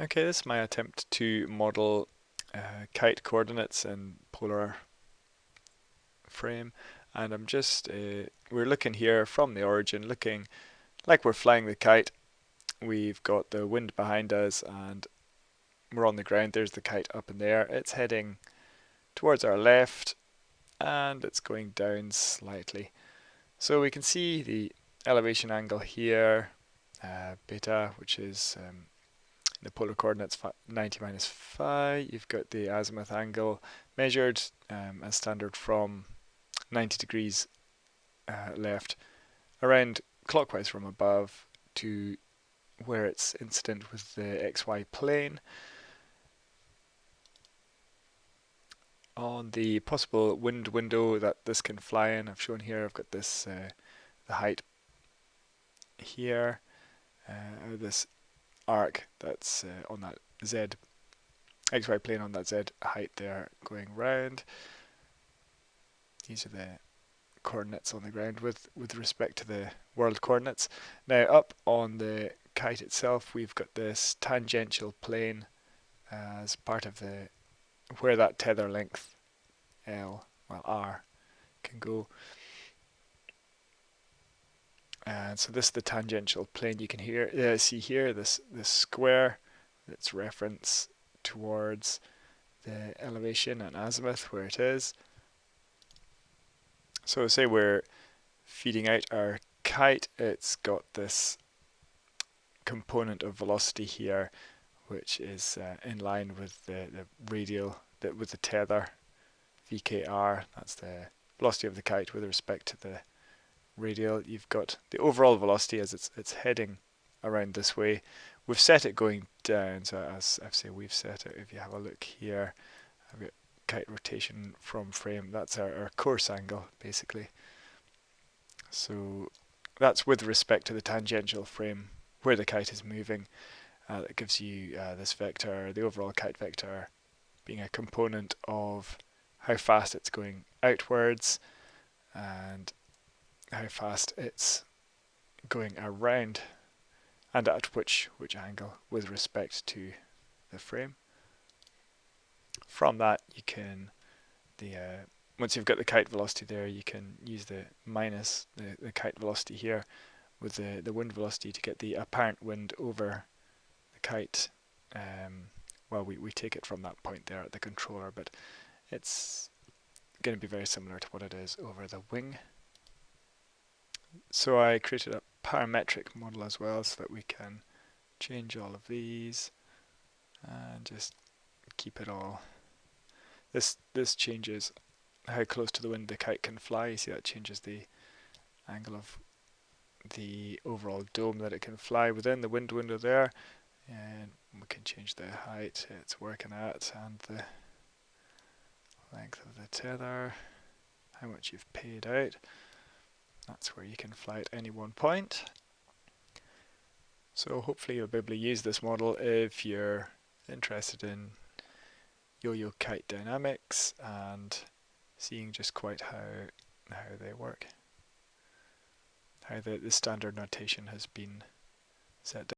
Okay, this is my attempt to model uh, kite coordinates in polar frame and I'm just, uh, we're looking here from the origin, looking like we're flying the kite. We've got the wind behind us and we're on the ground, there's the kite up in there. It's heading towards our left and it's going down slightly. So we can see the elevation angle here, uh, beta, which is um, the polar coordinates 90 minus phi. You've got the azimuth angle measured um, as standard from 90 degrees uh, left around clockwise from above to where it's incident with the xy plane. On the possible wind window that this can fly in, I've shown here, I've got this, uh, the height here, uh, this arc that's uh, on that z xy plane on that z height there going round. These are the coordinates on the ground with, with respect to the world coordinates. Now up on the kite itself we've got this tangential plane as part of the where that tether length L, well R, can go. And so this is the tangential plane you can hear, uh, see here, this, this square, its reference towards the elevation and azimuth where it is. So say we're feeding out our kite, it's got this component of velocity here which is uh, in line with the, the radial, the, with the tether, VKR, that's the velocity of the kite with respect to the radial, you've got the overall velocity as it's it's heading around this way. We've set it going down, so as I say we've set it, if you have a look here, I've got kite rotation from frame, that's our, our course angle basically. So that's with respect to the tangential frame where the kite is moving. Uh, that gives you uh, this vector, the overall kite vector, being a component of how fast it's going outwards and how fast. It's going around and at which which angle with respect to the frame. From that you can the uh, once you've got the kite velocity there you can use the minus the, the kite velocity here with the, the wind velocity to get the apparent wind over the kite. Um, well we, we take it from that point there at the controller but it's going to be very similar to what it is over the wing so I created a parametric model as well so that we can change all of these and just keep it all. This this changes how close to the wind the kite can fly. You see that changes the angle of the overall dome that it can fly within the wind window there and we can change the height it's working at and the length of the tether, how much you've paid out. That's where you can fly at any one point. So hopefully you'll be able to use this model if you're interested in yo-yo kite dynamics and seeing just quite how how they work. How the, the standard notation has been set down.